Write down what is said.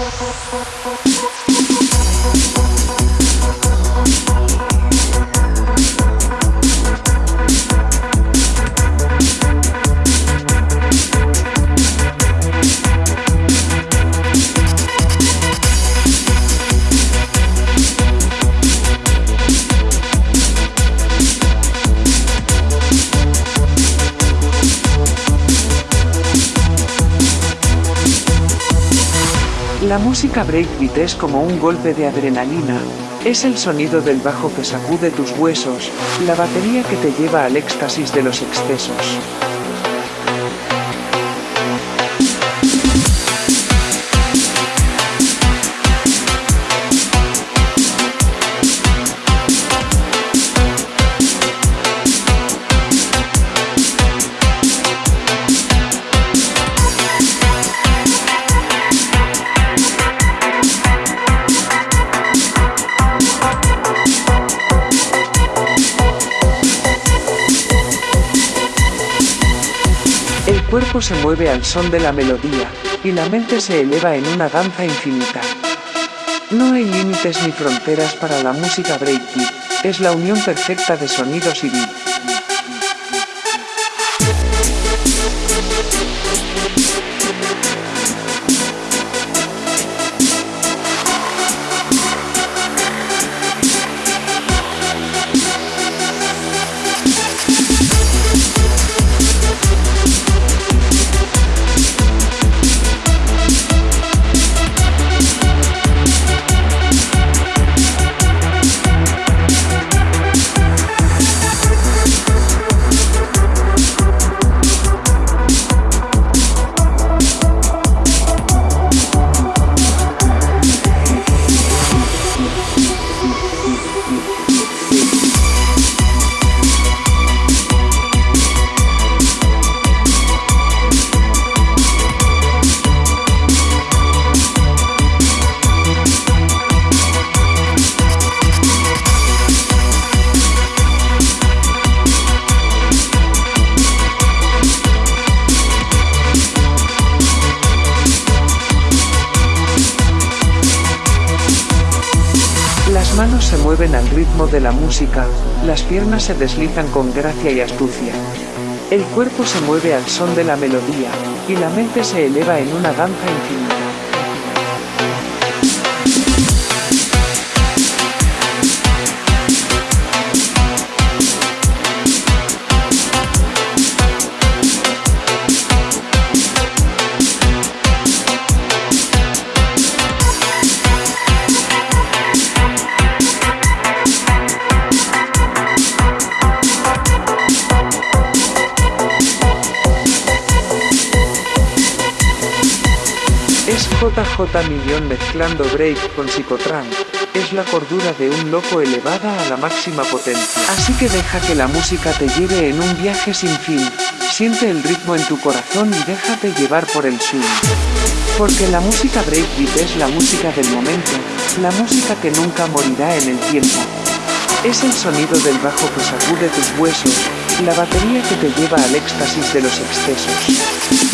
Thank you. La música breakbeat es como un golpe de adrenalina. Es el sonido del bajo que sacude tus huesos, la batería que te lleva al éxtasis de los excesos. Cuerpo se mueve al son de la melodía, y la mente se eleva en una danza infinita. No hay límites ni fronteras para la música breakbeat, es la unión perfecta de sonidos y beat. Mueven al ritmo de la música, las piernas se deslizan con gracia y astucia. El cuerpo se mueve al son de la melodía, y la mente se eleva en una danza infinita. Es JJ Millón mezclando break con psicotrance. Es la cordura de un loco elevada a la máxima potencia. Así que deja que la música te lleve en un viaje sin fin. Siente el ritmo en tu corazón y déjate llevar por el swing. Porque la música breakbeat es la música del momento, la música que nunca morirá en el tiempo. Es el sonido del bajo que sacude tus huesos, la batería que te lleva al éxtasis de los excesos.